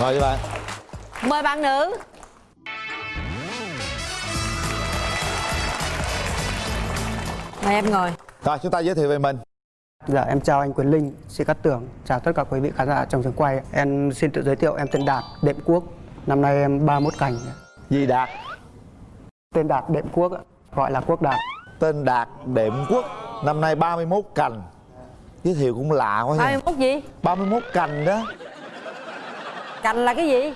mời các bạn. Mời bạn nữ. Mời em ngồi. Rồi chúng ta giới thiệu về mình. Dạ em chào anh Quyền Linh, Sĩ Cát Tường, chào tất cả quý vị khán giả trong trường quay. Em xin tự giới thiệu em tên Đạt, đệm quốc. Năm nay em 31 cảnh. gì đạt? Tên Đạt đệm quốc gọi là quốc đạt. tên đạt đệm quốc năm nay 31 cành. Giới thiệu cũng lạ quá ba nha mươi mốt gì? 31 cành đó cành là cái gì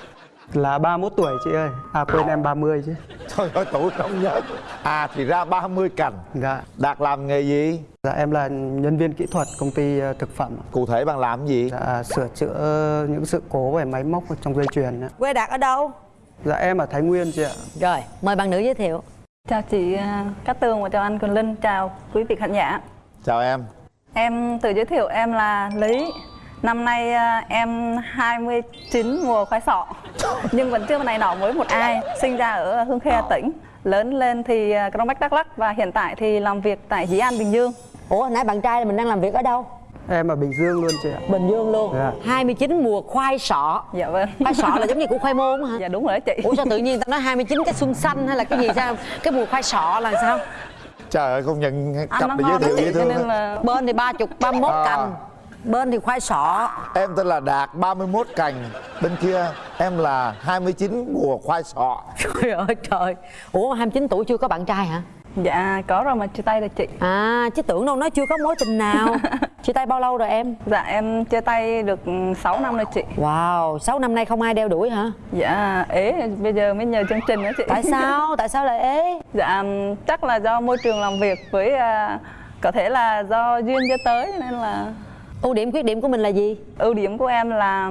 Là 31 tuổi chị ơi. À quên em 30 chứ. trời ơi tuổi không nhớ à thì ra 30 cành Dạ. đạt làm nghề gì Dạ em là nhân viên kỹ thuật công ty ờ, thực phẩm. cụ thể bạn làm gì Dạ sửa chữa những sự cố về máy móc trong dây chuyền. ạ. quê đạt ở đâu Dạ em ở Thái Nguyên chị ạ. rồi mời bạn nữ giới thiệu Chào chị à, Cát Tường và chào anh Quyền Linh, chào quý vị khán giả. chào em Em tự giới thiệu em là Lý. Năm nay à, em 29 mùa khoai sọ. Nhưng vẫn chưa này nọ với một ai. Sinh ra ở Hương Khê Hà Tĩnh. Lớn lên thì à, Crong Bách Đắk Lắk và hiện tại thì làm việc tại Dĩ An Bình Dương. ủa hồi nãy bạn trai mình đang làm việc ở đâu Em ở Bình Dương luôn chị ạ. bình dương luôn Dạ. 29 mùa khoai sọ Dạ vâng. khoai sọ là giống như củ khoai môn hả Dạ đúng rồi đó chị. ủa sao tự nhiên ta nói 29 cái xuân xanh hay là cái gì sao cái mùa khoai sọ là sao trời ơi công nhận cặp này giới thiệu dễ thương bên thì ba chục ba mươi mốt À. cành bên thì khoai sọ em tên là đạt 31 cành. Bên kia em là 29 mùa khoai sọ. Trời ơi trời. Ủa 29 tuổi chưa có bạn trai hả? Dạ có rồi mà chia tay rồi chị. à chứ tưởng đâu nói chưa có mối tình nào. Chia tay bao lâu rồi em? Dạ em chia tay được 6 năm rồi chị. wow 6 năm nay không ai đeo đuổi hả? Dạ ế bây giờ mới nhờ chương trình đó chị. tại sao? Tại sao lại ế? Dạ chắc là do môi trường làm việc với à, có thể là do duyên cho tới nên là ưu điểm khuyết điểm của mình là gì ưu điểm của em là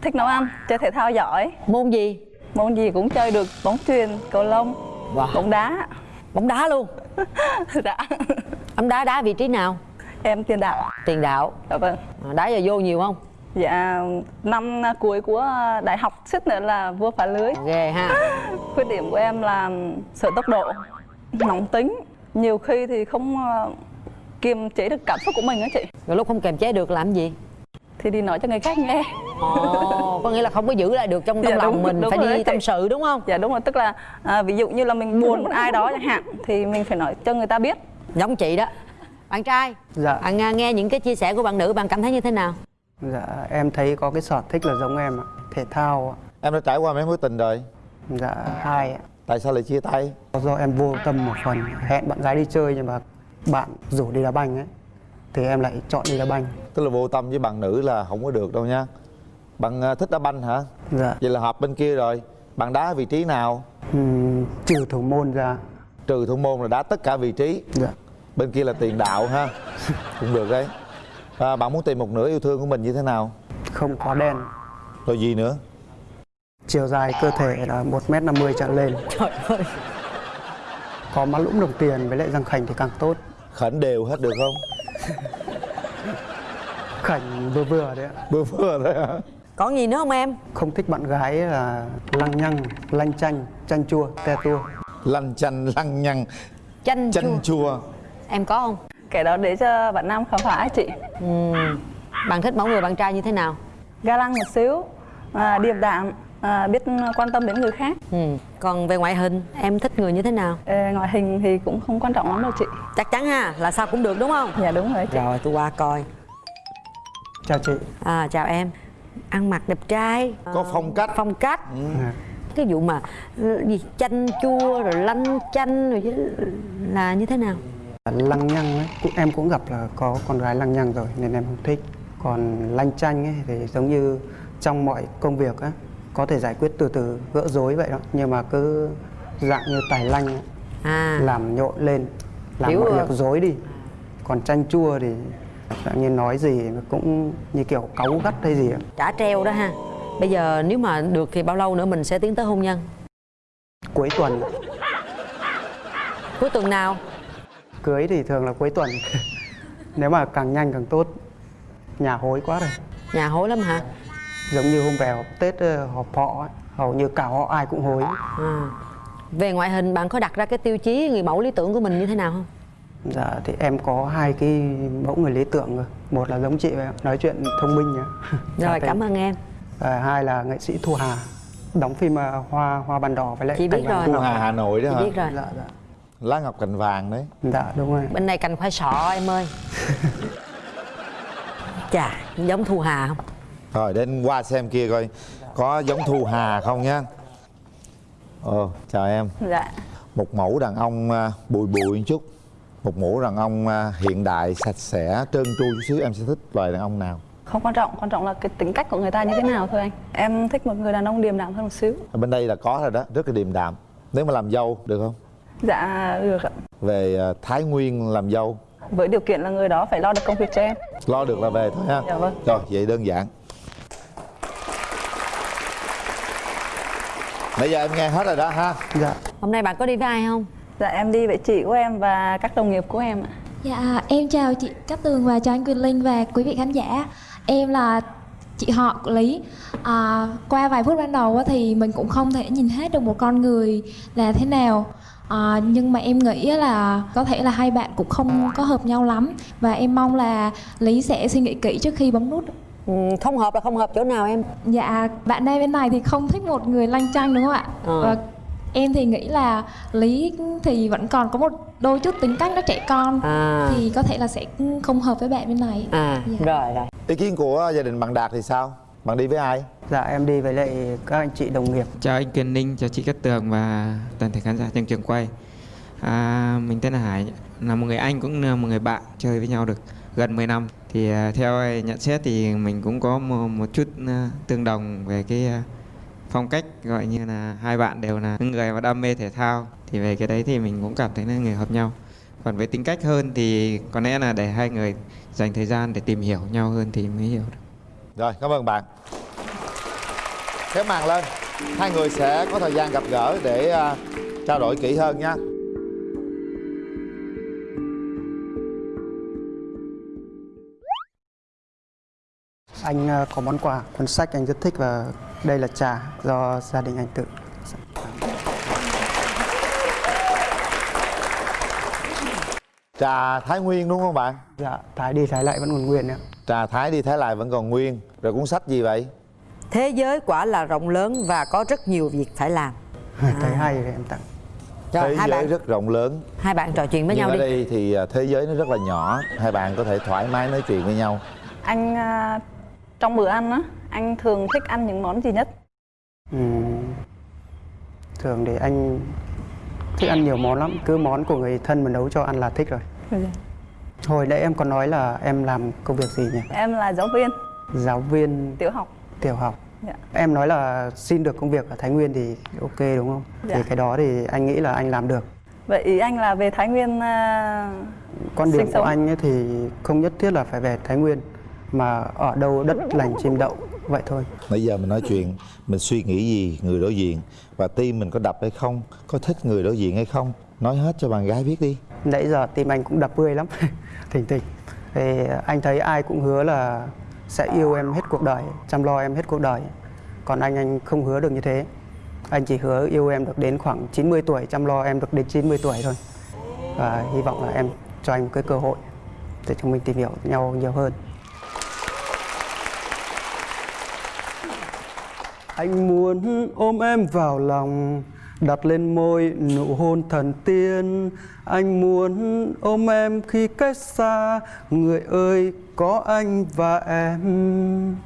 thích nấu ăn, chơi thể thao giỏi, môn gì môn gì cũng chơi được, bóng chuyền, cầu lông, Wow. bóng đá. bóng đá luôn dạ. bóng đá đá vị trí nào Em tiền đạo. tiền đạo Dạ vâng. à, đá giờ vô nhiều không Dạ năm cuối của đại học suýt nữa là vua phá lưới. ghê ha Khuyết điểm của em là sợ tốc độ, nóng tính, nhiều khi thì không kiềm chế được cảm xúc của mình đó chị. rồi lúc không kềm chế được làm gì Thì đi nói cho người khác nghe. ồ có nghĩa là không có giữ lại được trong trong Dạ, lòng đúng- mình đúng phải rồi đi tâm sự đúng không Dạ đúng rồi, tức là à, ví dụ như là mình buồn một ai đó chẳng hạn thì mình phải nói cho người ta biết. giống chị đó bạn trai Dạ. bạn à, nghe những cái chia sẻ của bạn nữ bạn cảm thấy như thế nào Dạ em thấy có cái sở thích là giống em ạ. Thể thao ạ. em đã trải qua mấy mối tình rồi Dạ hai ạ. tại sao lại chia tay Do em vô tâm một phần hẹn bạn gái đi chơi nhưng mà bạn rủ đi đá banh ấy thì em lại chọn đi đá banh. tức là vô tâm với bạn nữ là không có được đâu nha bạn à, thích đá banh hả Dạ. vậy là hợp bên kia rồi bạn đá vị trí nào Ừm, trừ thủ môn ra. trừ thủ môn là đá tất cả vị trí Dạ. bên kia là tiền đạo ha cũng được đấy à, bạn muốn tìm một nửa yêu thương của mình như thế nào Không có đen. rồi gì nữa Chiều dài cơ thể là 1m50 trở lên. trời ơi Có má lũng đồng tiền với lại răng khảnh thì càng tốt. Khẩn đều hết được không? Khảnh vừa vừa đấy ạ. vừa vừa thôi hả? Còn gì nữa không em? Không thích bạn gái là lăng nhăng, lanh chanh, chanh chua, te tua. lăn chanh lăng nhăng chanh chanh chua. chua. Em có không? Cái đó để cho bạn nam khám phá ấy chị. Ừm. bạn thích mẫu người bạn trai như thế nào? Ga lăng một xíu, à, điềm đạm, à, biết quan tâm đến người khác. ừ. còn về ngoại hình em thích người như thế nào Ờ, ngoại hình thì cũng không quan trọng lắm đâu chị. chắc chắn ha là sao cũng được đúng không Dạ đúng rồi chị. rồi tôi qua coi Chào chị. à chào em ăn mặc đẹp trai có phong cách phong cách Dạ. cái vụ mà ừ, gì chanh chua rồi lanh chanh rồi chứ là như thế nào Lăng nhăng ấy, cũng- em cũng gặp là có con gái lăng nhăng rồi nên em không thích. Còn lanh chanh ấy thì giống như trong mọi công việc á có thể giải quyết từ từ gỡ rối vậy đó. Nhưng mà cứ dạng như tài lanh ấy, à. làm nhộn lên làm Hiểu mọi việc rối đi. Còn chanh chua thì dạng như nói gì cũng như kiểu cáu gắt hay gì trả treo đó ha. Bây giờ nếu mà được thì bao lâu nữa mình sẽ tiến tới hôn nhân? Cuối tuần. Cuối tuần nào? Cưới thì thường là cuối tuần. Nếu mà càng nhanh càng tốt. Nhà hối quá rồi. Nhà hối lắm hả giống như hôm về họp tết ờ, họp họ ấy, hầu như cả họ ai cũng hối. À. về ngoại hình bạn có đặt ra cái tiêu chí người mẫu lý tưởng của mình như thế nào không? Dạ thì em có hai cái mẫu người lý tưởng rồi một là giống chị nói chuyện thông minh nhá. Rồi cảm ơn em. À, hai là nghệ sĩ Thu Hà đóng phim à, Hoa Hoa Bàn Đỏ với lại Chị biết rồi. Thu. Hà. Hà Nội đó Chị hả? biết rồi. Dạ dạ. Lá ngọc cành vàng đấy. Dạ đúng rồi. Bên này cành khoai sọ em ơi. Chà giống thu hà không rồi đến qua xem kia coi có giống Thu Hà không nhá. Ồ chào em. Dạ. Một mẫu đàn ông à, bụi bụi một chút. Một mẫu đàn ông à, hiện đại sạch sẽ trơn tru chút xíu. Em sẽ thích loài đàn ông nào? Không quan trọng quan trọng là cái tính cách của người ta như thế nào thôi anh. Em thích một người đàn ông điềm đạm hơn một xíu. Ở bên đây là có rồi đó rất là điềm đạm. Nếu mà làm dâu được không? Dạ được ạ. Về à, Thái Nguyên làm dâu. Với điều kiện là người đó phải lo được công việc cho em. Lo được là về thôi ha. Dạ vâng. rồi vậy đơn giản nãy giờ em nghe hết rồi đó ha dạ hôm nay bạn có đi với ai không dạ em đi với chị của em và các đồng nghiệp của em ạ Dạ, em chào chị Cát Tường và chào anh Quyền Linh và quý vị khán giả. Em là chị họ của Lý. À, qua vài phút ban đầu á thì mình cũng không thể nhìn hết được một con người là thế nào. À, nhưng mà em nghĩ á là có thể là hai bạn cũng không có hợp nhau lắm và em mong là Lý sẽ suy nghĩ kỹ trước khi bấm nút. Ừ, không hợp là không hợp chỗ nào em Dạ, bạn nam bên này thì không thích một người lanh chanh đúng không ạ? Ờ. Và em thì nghĩ là Lý thì vẫn còn có một đôi chút tính cách nó trẻ con à thì có thể là sẽ không hợp với bạn bên này. à Dạ. rồi rồi ý kiến của gia đình bạn Đạt thì sao bạn đi với ai dạ em đi với lại các anh chị đồng nghiệp Chào anh Kiên Ninh, chào chị Cát Tường và toàn thể khán giả trong trường quay. À, mình tên là Hải, là một người anh cũng là một người bạn chơi với nhau được gần 10 năm. Thì à, theo nhận xét thì mình cũng có một, một chút à, tương đồng về cái à, phong cách gọi như là hai bạn đều là những người mà đam mê thể thao. Thì về cái đấy thì mình cũng cảm thấy là người hợp nhau. Còn với tính cách hơn thì có lẽ là để hai người dành thời gian để tìm hiểu nhau hơn thì mới hiểu được. rồi cảm ơn bạn kéo màn lên hai người sẽ có thời gian gặp gỡ để trao đổi kỹ hơn nha anh à, có món quà cuốn sách anh rất thích và đây là trà do gia đình anh tự trà Thái Nguyên đúng không bạn? Dạ thái đi thái lại vẫn còn nguyên ạ. Trà Thái đi Thái lại vẫn còn nguyên. Rồi cuốn sách gì vậy? Thế giới quả là rộng lớn và có rất nhiều việc phải làm. Thấy hay thì em tặng. Rồi thế hai giới bạn. rất rộng lớn. Hai bạn trò chuyện với nhưng nhau ở đi. đây thì à, thế giới nó rất là nhỏ. Hai bạn có thể thoải mái nói chuyện với nhau. Anh à, trong bữa ăn á anh thường thích ăn những món gì nhất? Ừm, thường thì anh thích ăn nhiều món lắm. Cứ món của người thân mà nấu cho ăn là thích rồi. Hồi nãy em còn nói là em làm công việc gì nhỉ? Em là giáo viên. Giáo viên tiểu học. Tiểu học. Dạ. em nói là xin được công việc ở thái nguyên thì ok đúng không? Dạ. thì cái đó thì anh nghĩ là anh làm được. Vậy ý anh là về thái nguyên quan điểm sinh của anh ấy thì không nhất thiết là phải về thái nguyên mà ở đâu đất lành chim đậu vậy thôi. Nãy giờ mình nói chuyện mình suy nghĩ gì người đối diện? Và tim mình có đập hay không? Có thích người đối diện hay không? Nói hết cho bạn gái biết đi. Nãy giờ tim anh cũng đập bươi lắm. Thỉnh thịch. Thì anh thấy ai cũng hứa là sẽ yêu em hết cuộc đời chăm lo em hết cuộc đời. Còn anh anh không hứa được như thế. Anh chỉ hứa yêu em được đến khoảng 90 tuổi chăm lo em được đến 90 tuổi thôi. Và hy vọng là em cho anh một cái cơ hội để chúng mình tìm hiểu nhau nhiều hơn Anh muốn ôm em vào lòng, Đặt lên môi nụ hôn thần tiên. Anh muốn ôm em khi cách xa, Người ơi, có anh và em.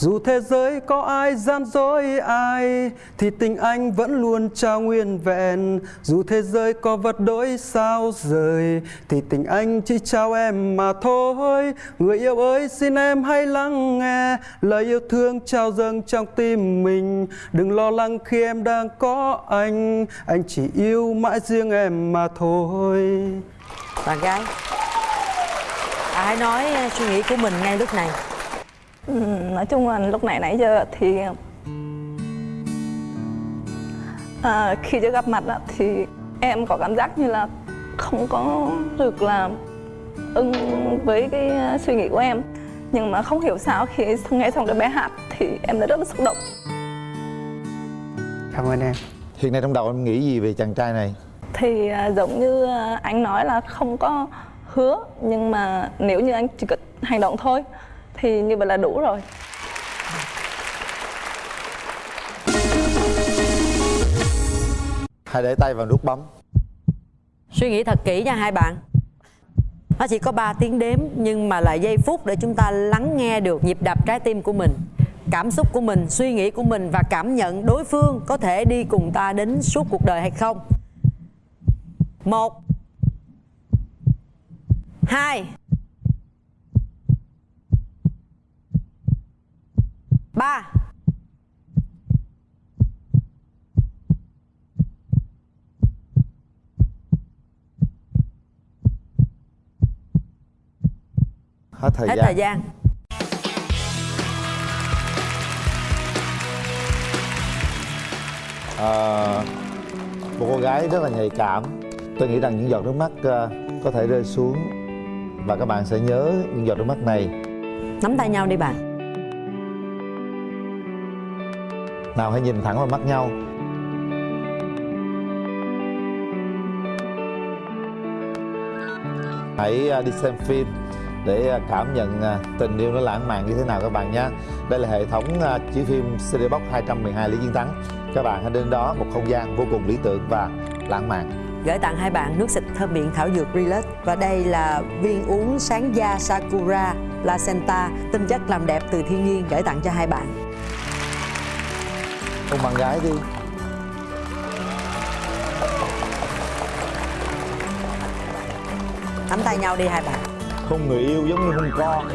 Dù thế giới có ai gian dối ai, Thì tình anh vẫn luôn trao nguyên vẹn. Dù thế giới có vật đổi sao rời, Thì tình anh chỉ trao em mà thôi. Người yêu ơi, xin em hãy lắng nghe Lời yêu thương trao dâng trong tim mình. Đừng lo lắng khi em đang có anh Anh chỉ yêu mãi riêng em mà thôi. Bạn gái hãy nói ờ, suy nghĩ của mình ngay lúc này? Ừ, nói chung là lúc này nãy giờ thì à, khi chưa gặp mặt á, thì em có cảm giác như là không có được là ưng với cái suy nghĩ của em. Nhưng mà không hiểu sao khi nghe xong đứa bé hát thì em đã rất là xúc động. Cảm ơn em. Hiện nay trong đầu em nghĩ gì về chàng trai này? Thì à, giống như à, anh nói là không có hứa nhưng mà nếu như anh chỉ cần hành động thôi thì như vậy là đủ rồi. Hai để tay vào nút bấm. Suy nghĩ thật kỹ nha hai bạn. Nó chỉ có 3 tiếng đếm nhưng mà là giây phút để chúng ta lắng nghe được nhịp đập trái tim của mình cảm xúc của mình suy nghĩ của mình và cảm nhận đối phương có thể đi cùng ta đến suốt cuộc đời hay không. Một hai. Ba. Hết thời Hết gian. thời gian. Ờ, một cô gái rất là nhạy cảm. Tôi nghĩ rằng những giọt nước mắt ờ, có thể rơi xuống và các bạn sẽ nhớ những giọt nước mắt này. Nắm tay nhau đi bạn nào hãy nhìn thẳng vào mắt nhau. Hãy à, đi xem phim để à, cảm nhận à, tình yêu nó lãng mạn như thế nào các bạn nhé. Đây là hệ thống chiếu phim CD Box 212 Lý Chiến Thắng. Các bạn hãy đến đó, một không gian vô cùng lý tưởng và lãng mạn. Gửi tặng hai bạn nước xịt thơm miệng thảo dược Relax. Và đây là viên uống sáng da Sakura Placenta, Tinh chất làm đẹp từ thiên nhiên, gửi tặng cho hai bạn. Hôn bạn gái đi. Nắm tay nhau đi hai bạn. Hôn người yêu giống như hôn con